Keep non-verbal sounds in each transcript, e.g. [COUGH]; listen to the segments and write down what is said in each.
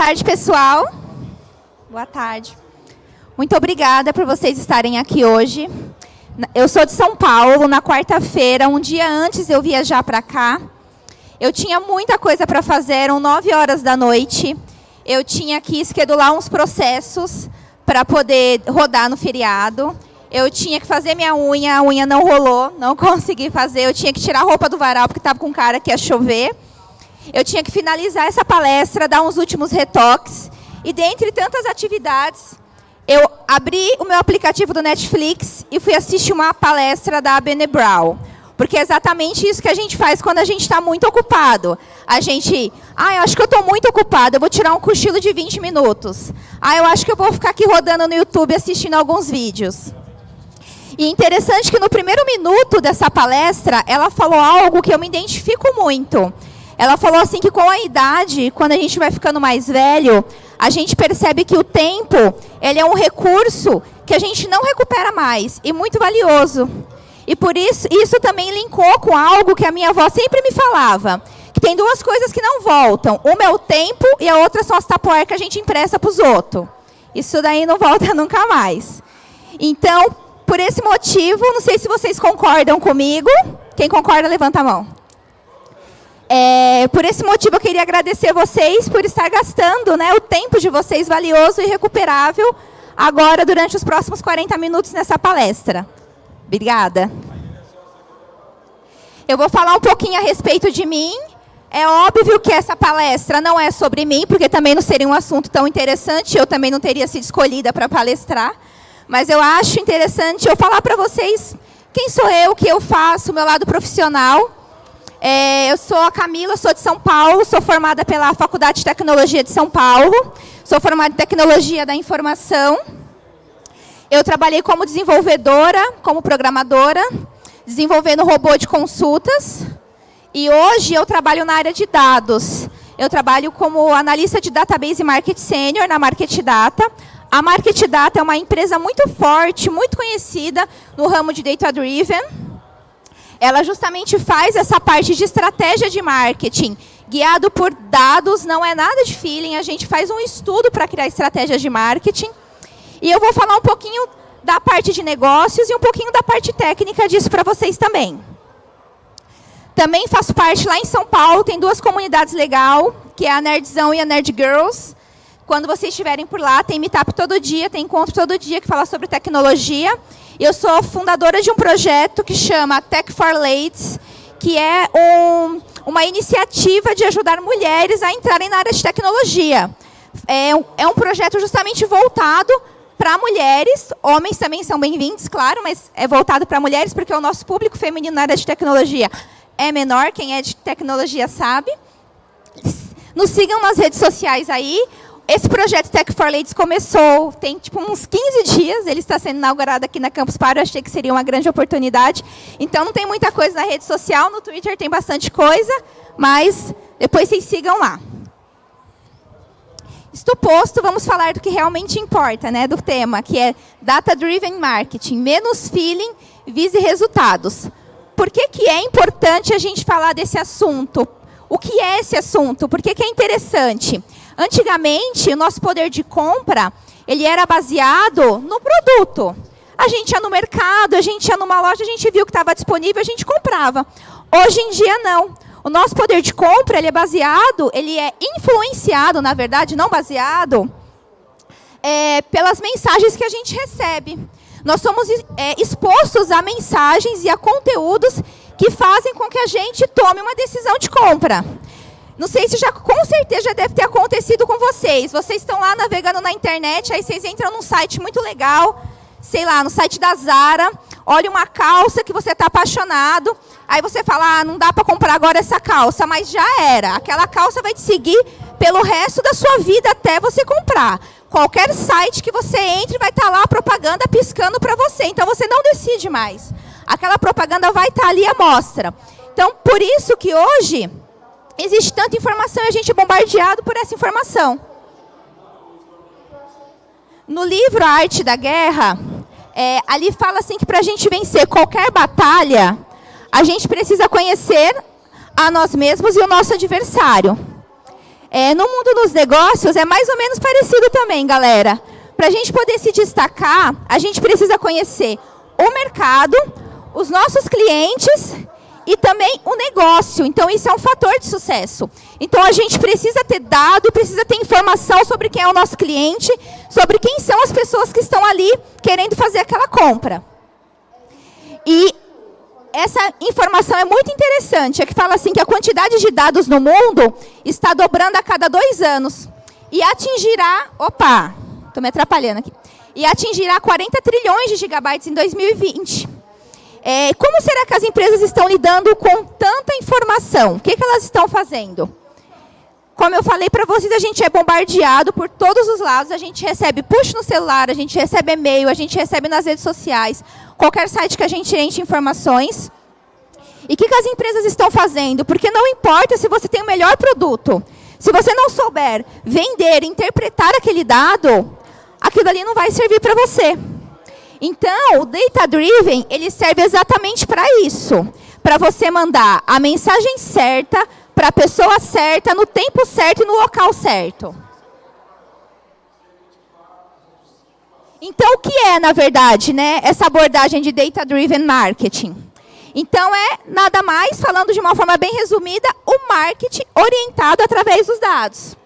tarde, pessoal. Boa tarde. Muito obrigada por vocês estarem aqui hoje. Eu sou de São Paulo, na quarta-feira, um dia antes de eu viajar para cá. Eu tinha muita coisa para fazer, eram nove horas da noite. Eu tinha que esquedular uns processos para poder rodar no feriado. Eu tinha que fazer minha unha, a unha não rolou, não [LAUGHS] consegui fazer. Eu tinha que tirar a roupa do varal, porque estava com cara que ia chover. Eu tinha que finalizar essa palestra, dar uns últimos retoques. E dentre tantas atividades, eu abri o meu aplicativo do Netflix e fui assistir uma palestra da Bene Brown. Porque é exatamente isso que a gente faz quando a gente está muito ocupado. A gente, ah, eu acho que eu estou muito ocupado, eu vou tirar um cochilo de 20 minutos. Ah, eu acho que eu vou ficar aqui rodando no YouTube assistindo alguns vídeos. E interessante que no primeiro minuto dessa palestra, ela falou algo que eu me identifico muito. Ela falou assim que com a idade, quando a gente vai ficando mais velho, a gente percebe que o tempo, ele é um recurso que a gente não recupera mais e muito valioso. E por isso, isso também linkou com algo que a minha avó sempre me falava, que tem duas coisas que não voltam. Uma é o tempo e a outra são as tapoeiras que a gente empresta para os outros. Isso daí não volta [LAUGHS] nunca mais. Então, por esse motivo, não sei se vocês concordam comigo. Quem concorda, levanta a mão. É, por esse motivo, eu queria agradecer vocês por estar gastando né, o tempo de vocês valioso e recuperável agora durante os próximos 40 minutos nessa palestra. Obrigada. Eu vou falar um pouquinho a respeito de mim. É óbvio que essa palestra não é sobre mim, porque também não seria um assunto tão interessante, eu também não teria sido escolhida para palestrar. Mas eu acho interessante eu falar para vocês quem sou eu, o que eu faço, o meu lado profissional. É, eu sou a Camila, sou de São Paulo, sou formada pela Faculdade de Tecnologia de São Paulo, sou formada em Tecnologia da Informação. Eu trabalhei como desenvolvedora, como programadora, desenvolvendo robô de consultas. E hoje eu trabalho na área de dados. Eu trabalho como analista de database market senior na Market Data. A Market Data é uma empresa muito forte, muito conhecida no ramo de data driven ela justamente faz essa parte de estratégia de marketing, guiado por dados, não é nada de feeling, a gente faz um estudo para criar estratégias de marketing. E eu vou falar um pouquinho da parte de negócios e um pouquinho da parte técnica disso para vocês também. Também faço parte lá em São Paulo, tem duas comunidades legais, que é a Nerdzão e a Nerd Girls. Quando vocês estiverem por lá, tem meetup todo dia, tem encontro todo dia que fala sobre tecnologia. Eu sou fundadora de um projeto que chama Tech for Ladies, que é um, uma iniciativa de ajudar mulheres a entrarem na área de tecnologia. É, é um projeto justamente voltado para mulheres, homens também são bem-vindos, claro, mas é voltado para mulheres, porque o nosso público feminino na área de tecnologia é menor, quem é de tecnologia sabe. Nos sigam nas redes sociais aí, esse projeto Tech for Ladies começou, tem tipo uns 15 dias, ele está sendo inaugurado aqui na Campus Party, eu achei que seria uma grande oportunidade. Então não tem muita coisa na rede social, no Twitter tem bastante coisa, mas depois vocês sigam lá. Isto posto, vamos falar do que realmente importa, né, do tema, que é Data Driven Marketing, menos feeling, vise resultados. Por que, que é importante a gente falar desse assunto? O que é esse assunto? Por que, que é interessante? Antigamente, o nosso poder de compra, ele era baseado no produto. A gente ia no mercado, a gente ia numa loja, a gente viu que estava disponível, a gente comprava. Hoje em dia, não. O nosso poder de compra, ele é baseado, ele é influenciado, na verdade, não baseado, é, pelas mensagens que a gente recebe. Nós somos é, expostos a mensagens e a conteúdos que fazem com que a gente tome uma decisão de compra. Não sei se já, com certeza já deve ter acontecido com vocês. Vocês estão lá navegando na internet, aí vocês entram num site muito legal, sei lá, no site da Zara, olha uma calça que você está apaixonado, aí você fala, ah, não dá para comprar agora essa calça, mas já era. Aquela calça vai te seguir pelo resto da sua vida até você comprar. Qualquer site que você entre vai estar tá lá a propaganda piscando para você, então você não decide mais. Aquela propaganda vai estar tá ali à mostra. Então, por isso que hoje existe tanta informação e a gente é bombardeado por essa informação. No livro A Arte da Guerra, é, ali fala assim que para a gente vencer qualquer batalha, a gente precisa conhecer a nós mesmos e o nosso adversário. É, no mundo dos negócios é mais ou menos parecido também, galera. Para a gente poder se destacar, a gente precisa conhecer o mercado, os nossos clientes e também o negócio. Então, isso é um fator de sucesso. Então, a gente precisa ter dado, precisa ter informação sobre quem é o nosso cliente, sobre quem são as pessoas que estão ali querendo fazer aquela compra. E essa informação é muito interessante, é que fala assim que a quantidade de dados no mundo está dobrando a cada dois anos e atingirá, opa, estou me atrapalhando aqui, e atingirá 40 trilhões de gigabytes em 2020. É, como será que as empresas estão lidando com tanta informação? O que, que elas estão fazendo? Como eu falei para vocês, a gente é bombardeado por todos os lados, a gente recebe push no celular, a gente recebe e-mail, a gente recebe nas redes sociais, qualquer site que a gente enche informações. E o que, que as empresas estão fazendo? Porque não importa se você tem o melhor produto, se você não souber vender, interpretar aquele dado, aquilo ali não vai servir para você. Então, o Data Driven, ele serve exatamente para isso. Para você mandar a mensagem certa, para a pessoa certa, no tempo certo e no local certo. Então, o que é, na verdade, né, essa abordagem de Data Driven Marketing? Então, é nada mais, falando de uma forma bem resumida, o marketing orientado através dos dados.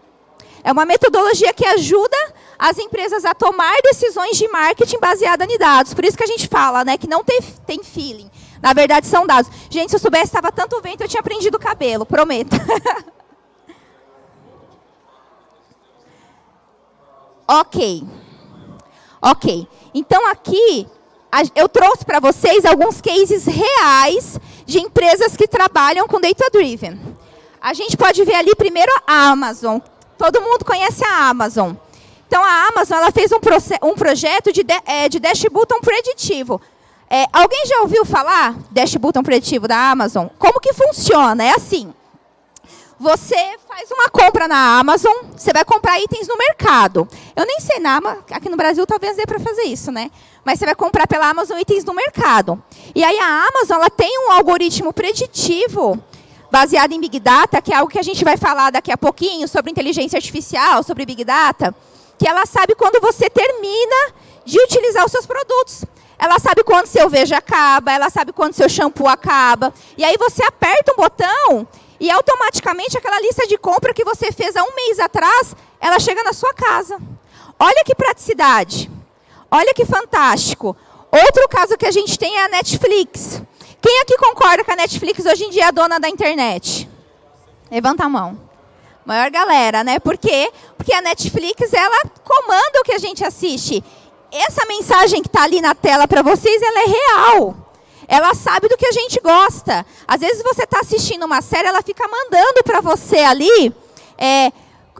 É uma metodologia que ajuda as empresas a tomar decisões de marketing baseada em dados. Por isso que a gente fala né, que não tem, tem feeling. Na verdade, são dados. Gente, se eu soubesse estava tanto vento, eu tinha prendido o cabelo, prometo. [LAUGHS] ok. Ok. Então, aqui, eu trouxe para vocês alguns cases reais de empresas que trabalham com Data Driven. A gente pode ver ali primeiro a Amazon. Todo mundo conhece a Amazon. Então, a Amazon ela fez um, um projeto de, de, é, de Dash Button preditivo. É, alguém já ouviu falar Dash Button preditivo da Amazon? Como que funciona? É assim. Você faz uma compra na Amazon, você vai comprar itens no mercado. Eu nem sei na aqui no Brasil talvez dê para fazer isso, né? Mas você vai comprar pela Amazon itens no mercado. E aí a Amazon ela tem um algoritmo preditivo baseado em Big Data, que é algo que a gente vai falar daqui a pouquinho sobre inteligência artificial, sobre Big Data que ela sabe quando você termina de utilizar os seus produtos. Ela sabe quando seu veja acaba, ela sabe quando seu shampoo acaba. E aí você aperta um botão e automaticamente aquela lista de compra que você fez há um mês atrás, ela chega na sua casa. Olha que praticidade. Olha que fantástico. Outro caso que a gente tem é a Netflix. Quem aqui concorda que a Netflix hoje em dia é a dona da internet? Levanta a mão. Maior galera, né? Por quê? Porque a Netflix, ela comanda o que a gente assiste. Essa mensagem que está ali na tela para vocês, ela é real. Ela sabe do que a gente gosta. Às vezes você está assistindo uma série, ela fica mandando para você ali é,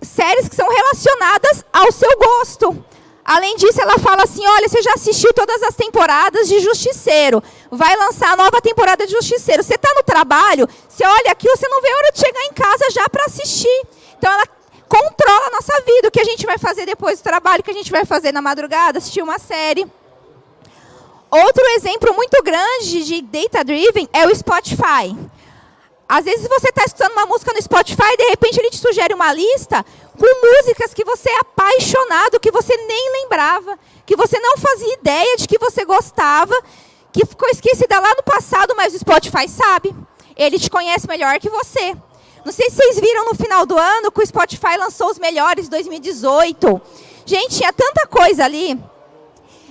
séries que são relacionadas ao seu gosto. Além disso, ela fala assim, olha, você já assistiu todas as temporadas de Justiceiro. Vai lançar a nova temporada de Justiceiro. Você está no trabalho, você olha aqui, você não vê a hora de chegar em casa já para assistir. Então, ela controla a nossa vida. O que a gente vai fazer depois do trabalho, o que a gente vai fazer na madrugada, assistir uma série. Outro exemplo muito grande de data driven é o Spotify. Às vezes você está escutando uma música no Spotify e de repente ele te sugere uma lista com músicas que você é apaixonado, que você nem lembrava, que você não fazia ideia de que você gostava, que ficou esquecida lá no passado, mas o Spotify sabe. Ele te conhece melhor que você. Não sei se vocês viram no final do ano que o Spotify lançou os melhores de 2018. Gente, tinha tanta coisa ali.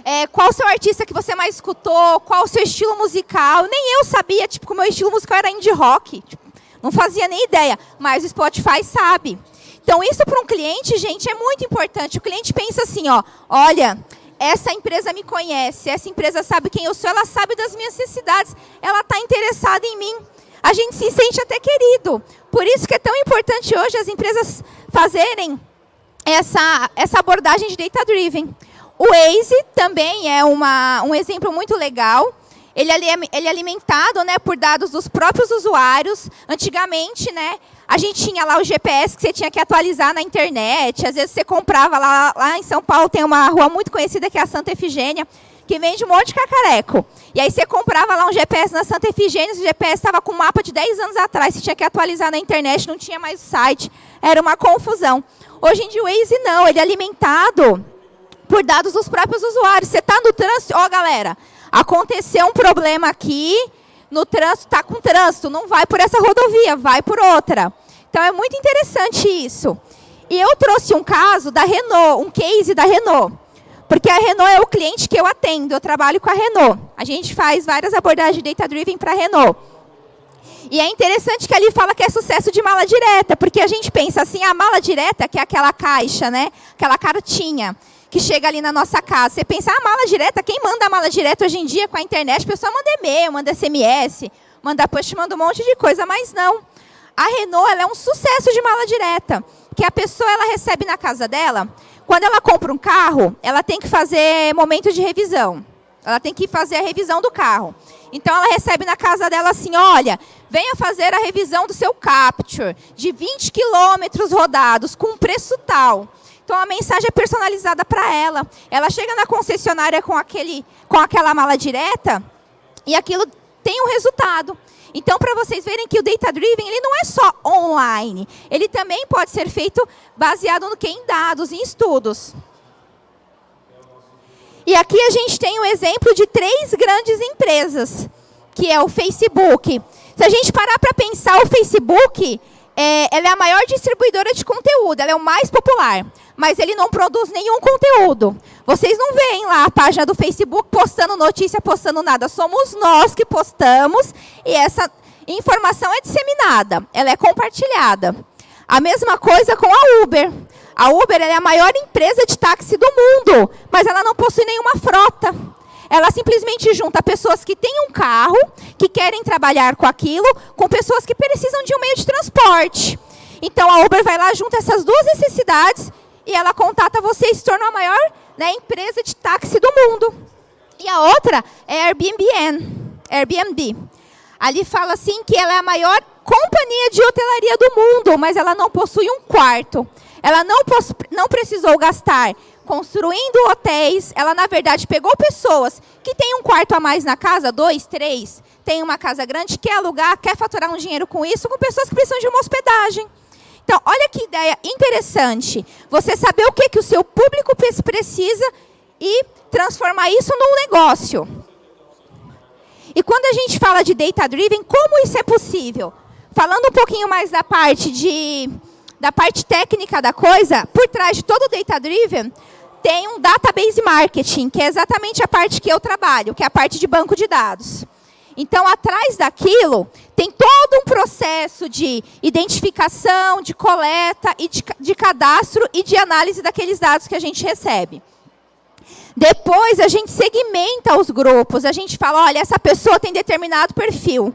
É, qual o seu artista que você mais escutou? Qual o seu estilo musical? Nem eu sabia, tipo, que o meu estilo musical era indie rock. Tipo, não fazia nem ideia, mas o Spotify sabe. Então, isso para um cliente, gente, é muito importante. O cliente pensa assim, ó, olha, essa empresa me conhece, essa empresa sabe quem eu sou, ela sabe das minhas necessidades, ela está interessada em mim. A gente se sente até querido. Por isso que é tão importante hoje as empresas fazerem essa, essa abordagem de data-driven. O Waze também é uma, um exemplo muito legal. Ele, ele é alimentado né, por dados dos próprios usuários. Antigamente, né, a gente tinha lá o GPS que você tinha que atualizar na internet. Às vezes você comprava lá, lá em São Paulo, tem uma rua muito conhecida que é a Santa Efigênia. que vende um monte de cacareco. E aí você comprava lá um GPS na Santa Efigênia, o GPS estava com um mapa de 10 anos atrás, você tinha que atualizar na internet, não tinha mais site, era uma confusão. Hoje em dia o Waze não, ele é alimentado por dados dos próprios usuários. Você está no trânsito, ó galera, aconteceu um problema aqui, no trânsito, está com trânsito, não vai por essa rodovia, vai por outra. Então é muito interessante isso. E eu trouxe um caso da Renault, um case da Renault. Porque a Renault é o cliente que eu atendo, eu trabalho com a Renault. A gente faz várias abordagens data-driven para a Renault. E é interessante que ali fala que é sucesso de mala direta, porque a gente pensa assim, a mala direta, que é aquela caixa, né? Aquela cartinha que chega ali na nossa casa. Você pensa, a ah, mala direta, quem manda a mala direta hoje em dia com a internet? A pessoa manda e-mail, manda SMS, manda push, manda um monte de coisa, mas não. A Renault é um sucesso de mala direta, que a pessoa ela recebe na casa dela, quando ela compra um carro, ela tem que fazer momento de revisão. Ela tem que fazer a revisão do carro. Então, ela recebe na casa dela assim, olha, venha fazer a revisão do seu Capture, de 20 quilômetros rodados, com preço tal. Então, a mensagem é personalizada para ela. Ela chega na concessionária com, aquele, com aquela mala direta e aquilo tem um resultado. Então, para vocês verem que o Data Driven ele não é só online, ele também pode ser feito baseado no que? Em dados, em estudos. E aqui a gente tem o um exemplo de três grandes empresas, que é o Facebook. Se a gente parar para pensar, o Facebook é, ela é a maior distribuidora de conteúdo, ela é o mais popular, mas ele não produz nenhum conteúdo. Vocês não veem lá a página do Facebook postando notícia, postando nada. Somos nós que postamos e essa informação é disseminada, ela é compartilhada. A mesma coisa com a Uber. A Uber é a maior empresa de táxi do mundo, mas ela não possui nenhuma frota. Ela simplesmente junta pessoas que têm um carro, que querem trabalhar com aquilo, com pessoas que precisam de um meio de transporte. Então a Uber vai lá, junta essas duas necessidades e ela contata você e se torna a maior né, empresa de táxi do mundo. E a outra é Airbnb. Airbnb. Ali fala assim que ela é a maior companhia de hotelaria do mundo, mas ela não possui um quarto. Ela não, não precisou gastar construindo hotéis. Ela, na verdade, pegou pessoas que têm um quarto a mais na casa, dois, três, tem uma casa grande, quer alugar, quer faturar um dinheiro com isso, com pessoas que precisam de uma hospedagem. Então, olha que ideia interessante. Você saber o que, que o seu público precisa e transformar isso num negócio. E quando a gente fala de data-driven, como isso é possível? Falando um pouquinho mais da parte, de, da parte técnica da coisa, por trás de todo o data-driven, tem um database marketing, que é exatamente a parte que eu trabalho, que é a parte de banco de dados. Então, atrás daquilo, tem todo um processo de identificação, de coleta, e de, de cadastro e de análise daqueles dados que a gente recebe. Depois, a gente segmenta os grupos. A gente fala, olha, essa pessoa tem determinado perfil.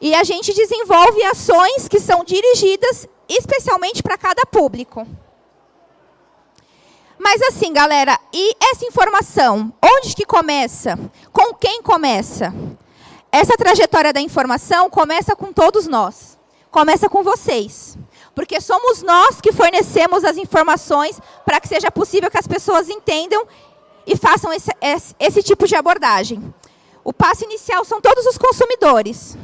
E a gente desenvolve ações que são dirigidas especialmente para cada público. Mas assim, galera, e essa informação? Onde que começa? Com quem começa? Essa trajetória da informação começa com todos nós. Começa com vocês. Porque somos nós que fornecemos as informações para que seja possível que as pessoas entendam e façam esse, esse, esse tipo de abordagem. O passo inicial são todos os consumidores.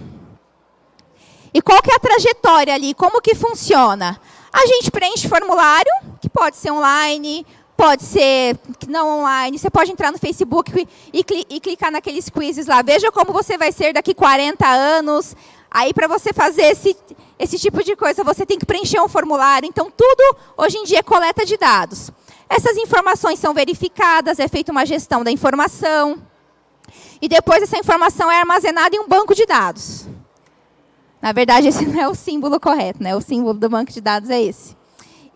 E qual que é a trajetória ali? Como que funciona? A gente preenche formulário, que pode ser online, Pode ser não online, você pode entrar no Facebook e, e, clicar naqueles quizzes lá. Veja como você vai ser daqui 40 anos. Aí, para você fazer esse, esse tipo de coisa, você tem que preencher um formulário. Então, tudo, hoje em dia, é coleta de dados. Essas informações são verificadas, é feita uma gestão da informação. E depois, essa informação é armazenada em um banco de dados. Na verdade, [LAUGHS] esse não é o símbolo correto, né? O símbolo do banco de dados é esse.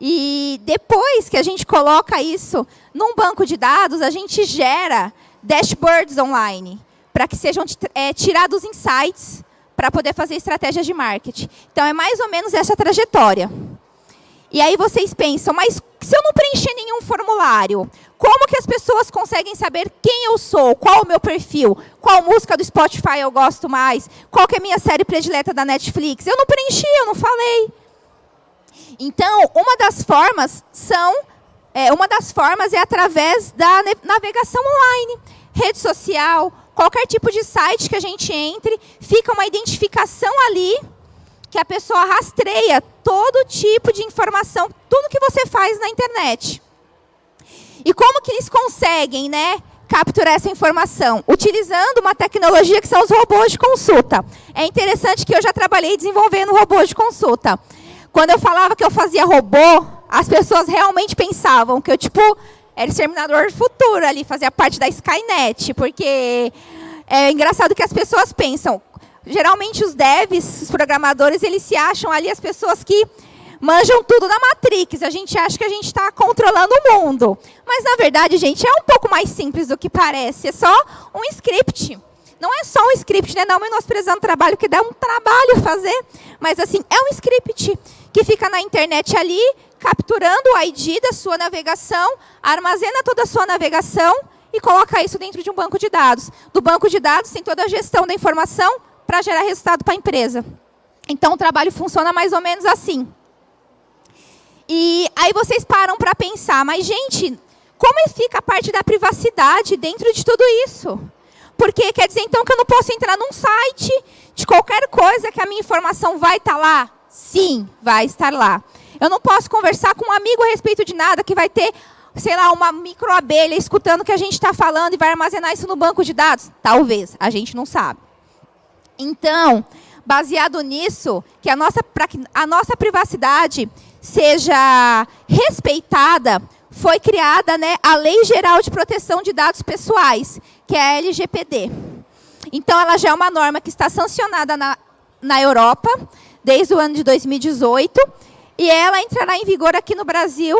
E depois que a gente coloca isso num banco de dados, a gente gera dashboards online, para que sejam é, tirados insights para poder fazer estratégias de marketing. Então, é mais ou menos essa trajetória. E aí vocês pensam, mas se eu não preencher nenhum formulário, como que as pessoas conseguem saber quem eu sou, qual o meu perfil, qual música do Spotify eu gosto mais, qual que é a minha série predileta da Netflix? Eu não preenchi, eu não falei. Então, uma das formas são é, uma das formas é através da navegação online, rede social, qualquer tipo de site que a gente entre, fica uma identificação ali que a pessoa rastreia todo tipo de informação, tudo que você faz na internet. E como que eles conseguem, né, capturar essa informação? Utilizando uma tecnologia que são os robôs de consulta. É interessante que eu já trabalhei desenvolvendo robôs de consulta. Quando eu falava que eu fazia robô, as pessoas realmente pensavam que eu, tipo, era exterminador do futuro ali, fazia parte da Skynet, porque é engraçado que as pessoas pensam, geralmente os devs, os programadores, eles se acham ali as pessoas que manjam tudo na Matrix. A gente acha que a gente está controlando o mundo. Mas, na verdade, gente, é um pouco mais simples do que parece. É só um script. Não é só um script, né? Não menosprezando o trabalho, que dá um trabalho fazer. Mas, assim, é um script que fica na internet ali, capturando o ID da sua navegação, armazena toda a sua navegação e coloca isso dentro de um banco de dados. Do banco de dados tem toda a gestão da informação para gerar resultado para a empresa. Então, o trabalho funciona mais ou menos assim. E aí vocês param para pensar, mas, gente, como fica a parte da privacidade dentro de tudo isso? Porque quer dizer, então, que eu não posso entrar num site de qualquer coisa que a minha informação vai estar tá lá? Sim, vai estar lá. Eu não posso conversar com um amigo a respeito de nada que vai ter, sei lá, uma microabelha escutando o que a gente está falando e vai armazenar isso no banco de dados? Talvez, a gente não sabe. Então, baseado nisso, que a nossa, para que a nossa privacidade seja respeitada, foi criada né, a Lei Geral de Proteção de Dados Pessoais, que é a LGPD. Então, ela já é uma norma que está sancionada na, na Europa, desde o ano de 2018, e ela entrará em vigor aqui no Brasil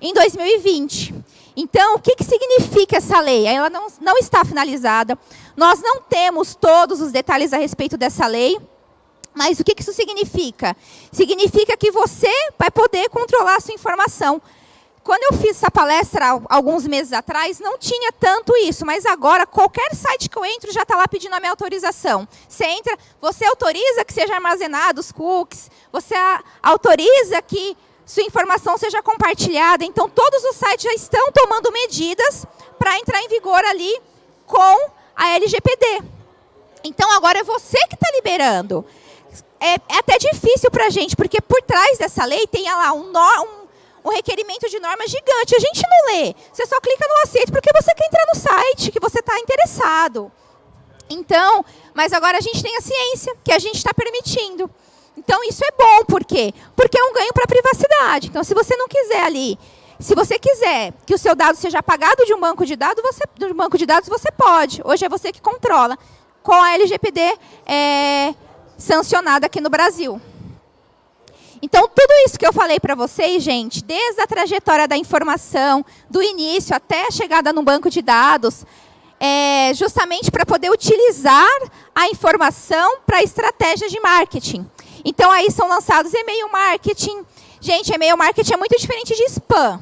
em 2020. Então, o que, que significa essa lei? Ela não, não está finalizada. Nós não temos todos os detalhes a respeito dessa lei. Mas o que, isso significa? Significa que você vai poder controlar a sua informação. Quando eu fiz essa palestra alguns meses atrás, não tinha tanto isso, mas agora qualquer site que eu entro já está lá pedindo a minha autorização. Você entra, você autoriza que seja armazenado os cookies, você autoriza que sua informação seja compartilhada. Então, todos os sites já estão tomando medidas para entrar em vigor ali com a LGPD. Então, agora é você que está liberando. É, é, até difícil para a gente, porque por trás dessa lei tem lá um, um um requerimento de norma gigante. A gente não lê. Você só clica no aceito porque você quer entrar no site, que você está interessado. Então, mas agora a gente tem a ciência que a gente está permitindo. Então, isso é bom. Por quê? Porque é um ganho para a privacidade. Então, se você não quiser ali, se você quiser que o seu dado seja apagado de um banco de dados, você, um banco de dados, você pode. Hoje é você que controla. Com a LGPD é, sancionada aqui no Brasil. Então, tudo isso que eu falei para vocês, gente, desde a trajetória da informação, do início até a chegada no banco de dados, é justamente para poder utilizar a informação para estratégias de marketing. Então, aí são lançados e-mail marketing. Gente, e-mail marketing é muito diferente de spam.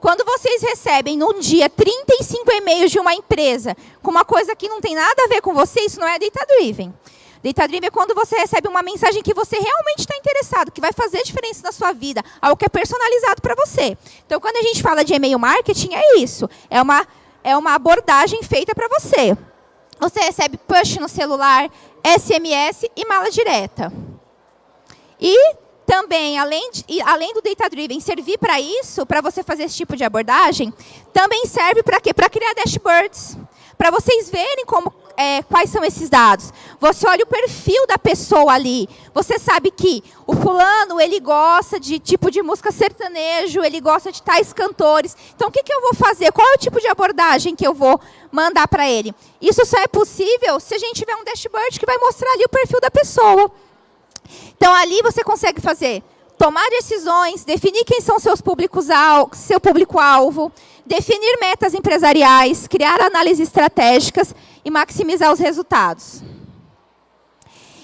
Quando vocês recebem num dia 35 e-mails de uma empresa com uma coisa que não tem nada a ver com você, isso não é data-driven. Data Dream é quando você recebe uma mensagem que você realmente está interessado, que vai fazer diferença na sua vida, algo que é personalizado para você. Então, quando a gente fala de e-mail marketing, é isso. É uma, é uma abordagem feita para você. Você recebe push no celular, SMS e mala direta. E também, além, de, além do Data Driven servir para isso, para você fazer esse tipo de abordagem, também serve para quê? Para criar dashboards. Para vocês verem como é, quais são esses dados? Você olha o perfil da pessoa ali. Você sabe que o fulano, ele gosta de tipo de música sertanejo, ele gosta de tais cantores. Então, o que, que eu vou fazer? Qual é o tipo de abordagem que eu vou mandar para ele? Isso só é possível se a gente tiver um dashboard que vai mostrar ali o perfil da pessoa. Então, ali você consegue fazer tomar decisões, definir quem são seus públicos seu público-alvo, definir metas empresariais, criar análises estratégicas e maximizar os resultados.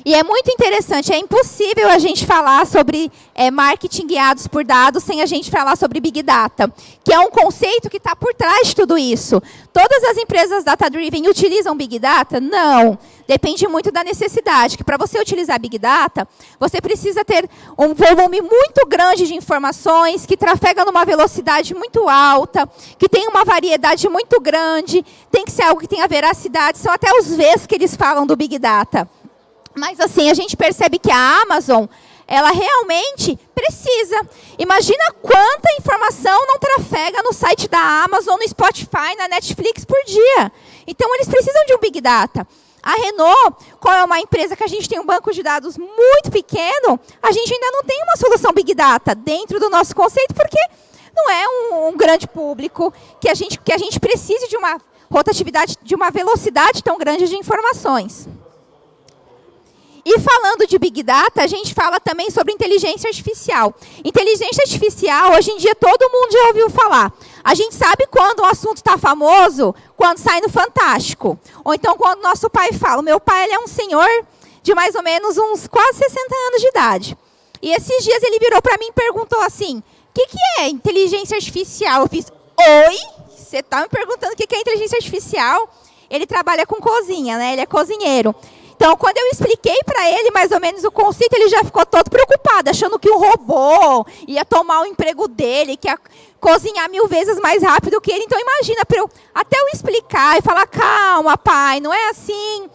E é muito interessante, é impossível a gente falar sobre é, marketing guiados por dados sem a gente falar sobre Big Data, que é um conceito que está por trás de tudo isso. Todas as empresas data-driven utilizam Big Data? Não. Depende muito da necessidade, que para você utilizar Big Data, você precisa ter um volume muito grande de informações, que trafega numa velocidade muito alta, que tem uma variedade muito grande, tem que ser algo que tenha veracidade, são até os Vs que eles falam do Big Data. Mas assim, a gente percebe que a Amazon, ela realmente precisa. Imagina quanta informação não trafega no site da Amazon, no Spotify, na Netflix por dia. Então, eles precisam de um Big Data. A Renault, qual é uma empresa que a gente tem um banco de dados muito pequeno, a gente ainda não tem uma solução Big Data dentro do nosso conceito, porque não é um, um grande público que a, gente, que a gente precise de uma rotatividade, de uma velocidade tão grande de informações. E falando de Big Data, a gente fala também sobre inteligência artificial. Inteligência artificial, hoje em dia, todo mundo já ouviu falar. A gente sabe quando o assunto está famoso, quando sai no Fantástico. Ou então quando nosso pai fala. Meu pai ele é um senhor de mais ou menos uns quase 60 anos de idade. E esses dias ele virou para mim e perguntou assim, o que, que é inteligência artificial? Eu fiz, oi? Você está me perguntando o que, que é inteligência artificial? Ele trabalha com cozinha, né? Ele é cozinheiro. Então, quando eu expliquei para ele mais ou menos o conceito, ele já ficou todo preocupado, achando que o robô ia tomar o emprego dele, que ia cozinhar mil vezes mais rápido que ele. Então, imagina, eu, até eu explicar e falar, calma, pai, não é assim.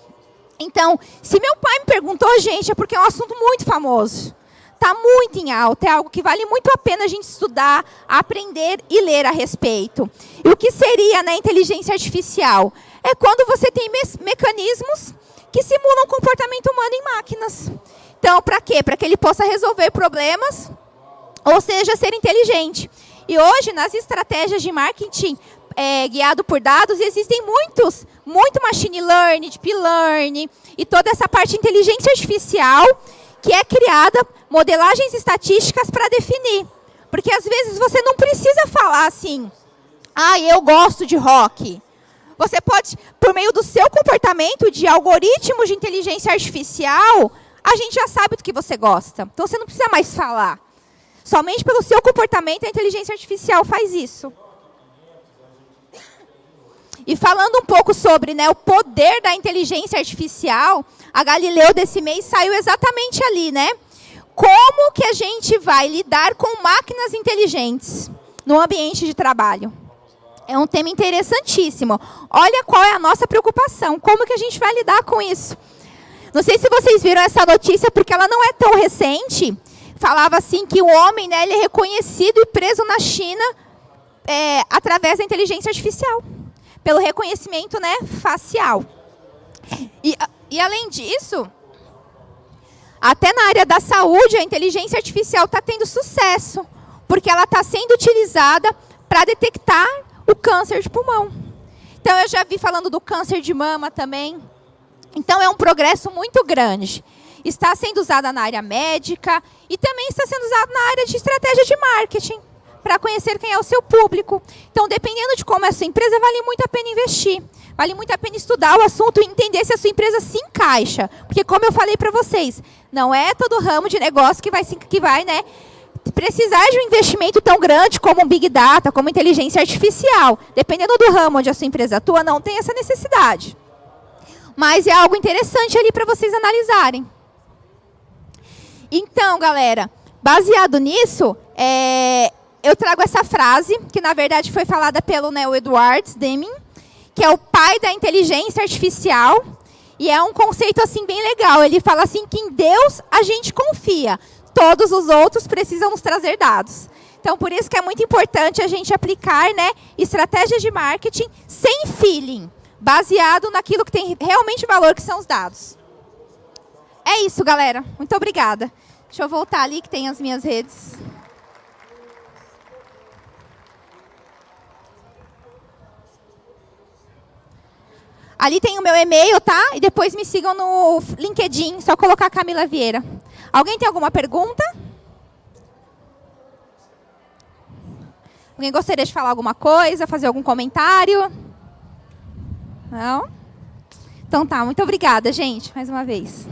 Então, se meu pai me perguntou, gente, é porque é um assunto muito famoso. Está muito em alta, é algo que vale muito a pena a gente estudar, aprender e ler a respeito. E o que seria né, inteligência artificial? É quando você tem me mecanismos que simulam comportamento humano em máquinas. Então, para quê? Para que ele possa resolver problemas, ou seja, ser inteligente. E hoje, nas estratégias de marketing é, guiado por dados, existem muitos, muito machine learning, deep learning, e toda essa parte de inteligência artificial que é criada, modelagens estatísticas para definir. Porque às vezes você não precisa falar assim, ah, eu gosto de rock. Você pode, por meio do seu comportamento de algoritmos de inteligência artificial, a gente já sabe do que você gosta. Então você não precisa mais falar. Somente pelo seu comportamento a inteligência artificial faz isso. E falando um pouco sobre né, o poder da inteligência artificial, a Galileu desse mês saiu exatamente ali, né? Como que a gente vai lidar com máquinas inteligentes no ambiente de trabalho? É um tema interessantíssimo. Olha qual é a nossa preocupação. Como que a gente vai lidar com isso? Não sei se vocês viram essa notícia, porque ela não é tão recente. Falava assim que o homem né, ele é reconhecido e preso na China é, através da inteligência artificial. Pelo reconhecimento né, facial. E, e além disso, até na área da saúde, a inteligência artificial está tendo sucesso. Porque ela está sendo utilizada para detectar o câncer de pulmão. Então, eu já vi falando do câncer de mama também. Então, é um progresso muito grande. Está sendo usada na área médica e também está sendo usada na área de estratégia de marketing, para conhecer quem é o seu público. Então, dependendo de como é a sua empresa, vale muito a pena investir. Vale muito a pena estudar o assunto e entender se a sua empresa se encaixa. Porque, como eu falei para vocês, não é todo ramo de negócio que vai, que vai né, precisar de um investimento tão grande como Big Data, como inteligência artificial, dependendo do ramo onde a sua empresa atua, não tem essa necessidade. Mas é algo interessante ali para vocês analisarem. Então, galera, baseado nisso, é, eu trago essa frase, que na verdade foi falada pelo Neil Edwards Deming, que é o pai da inteligência artificial, e é um conceito assim bem legal. Ele fala assim que em Deus a gente confia, todos os outros precisam nos trazer dados. Então, por isso que é muito importante a gente aplicar né, estratégias de marketing sem feeling, baseado naquilo que tem realmente valor, que são os dados. É isso, galera. Muito obrigada. Deixa eu voltar ali, que tem as minhas redes. Ali tem o meu e-mail, tá? E depois me sigam no LinkedIn, só colocar Camila Vieira. Alguém tem alguma pergunta? Alguém gostaria de falar alguma coisa, fazer algum comentário? Não? Então tá, muito obrigada, gente, mais uma vez.